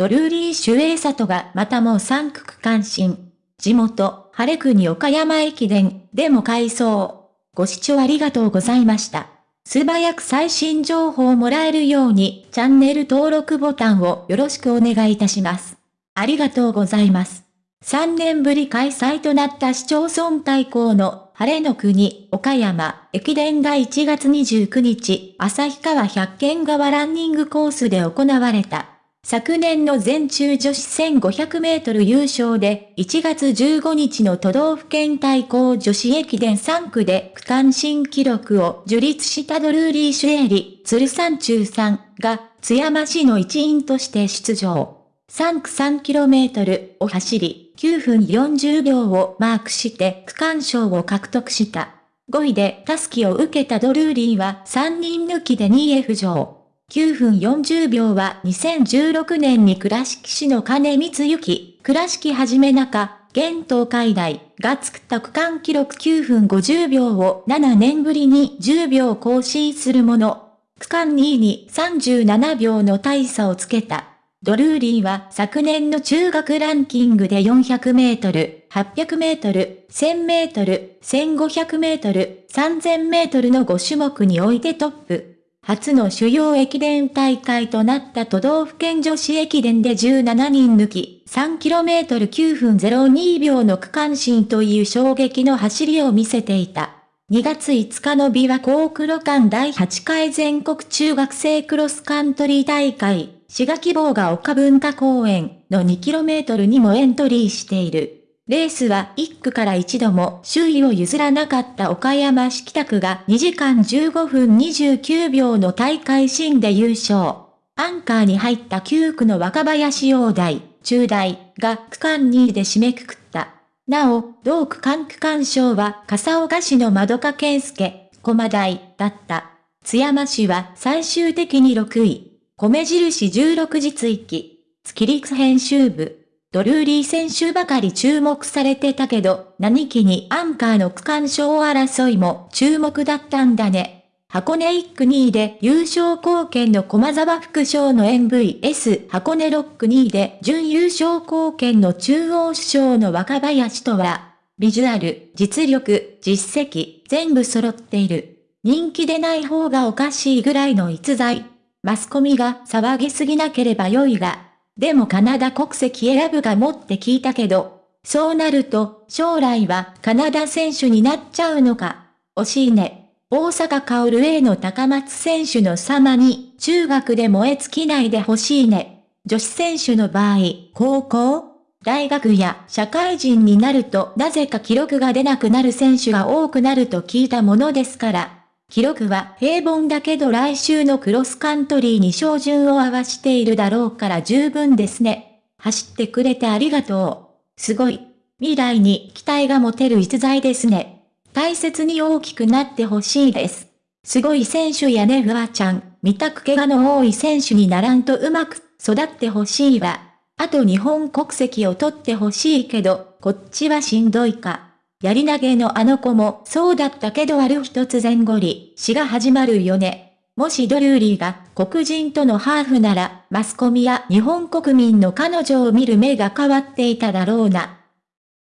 ドルーリー・シュエイサトがまたも3区区間新。地元、晴れ国岡山駅伝でも改装。ご視聴ありがとうございました。素早く最新情報をもらえるようにチャンネル登録ボタンをよろしくお願いいたします。ありがとうございます。3年ぶり開催となった市町村対抗の晴れの国、岡山、駅伝が1月29日、旭川百軒川ランニングコースで行われた。昨年の全中女子1500メートル優勝で、1月15日の都道府県対抗女子駅伝3区で区間新記録を樹立したドルーリー・シュエリ、鶴山中さんが津山市の一員として出場。3区 3km を走り、9分40秒をマークして区間賞を獲得した。5位でタスキを受けたドルーリーは3人抜きで2位へ浮上。9分40秒は2016年に倉敷市の金光行、倉敷はじめ中、現東海大が作った区間記録9分50秒を7年ぶりに10秒更新するもの。区間2位に37秒の大差をつけた。ドルーリーは昨年の中学ランキングで400メートル、800メートル、1000メートル、1500メートル、3000メートルの5種目においてトップ。初の主要駅伝大会となった都道府県女子駅伝で17人抜き、3km9 分02秒の区間新という衝撃の走りを見せていた。2月5日の琵琶湖黒間第8回全国中学生クロスカントリー大会。滋賀希望が丘文化公園の 2km にもエントリーしている。レースは1区から一度も周囲を譲らなかった岡山市北区が2時間15分29秒の大会新で優勝。アンカーに入った9区の若林陽大、中大が区間2位で締めくくった。なお、同区間区間賞は笠岡市の窓か健介、駒大だった。津山市は最終的に6位。米印16時追記。月陸編集部。ドルーリー選手ばかり注目されてたけど、何気にアンカーの区間賞争いも注目だったんだね。箱根1区2位で優勝貢献の駒沢副賞の MVS 箱根6区2位で準優勝貢献の中央首相の若林とは、ビジュアル、実力、実績、全部揃っている。人気でない方がおかしいぐらいの逸材。マスコミが騒ぎすぎなければ良いが、でもカナダ国籍選ぶがもって聞いたけど、そうなると、将来はカナダ選手になっちゃうのか？惜しいね。大阪薫 A の高松選手の様に、中学で燃え尽きないでほしいね。女子選手の場合、高校大学や社会人になるとなぜか記録が出なくなる選手が多くなると聞いたものですから。記録は平凡だけど来週のクロスカントリーに照準を合わしているだろうから十分ですね。走ってくれてありがとう。すごい。未来に期待が持てる逸材ですね。大切に大きくなってほしいです。すごい選手やねフワちゃん、見たく怪我の多い選手にならんとうまく育ってほしいわ。あと日本国籍を取ってほしいけど、こっちはしんどいか。やり投げのあの子もそうだったけどある一つ前後に、死が始まるよね。もしドルーリーが黒人とのハーフなら、マスコミや日本国民の彼女を見る目が変わっていただろうな。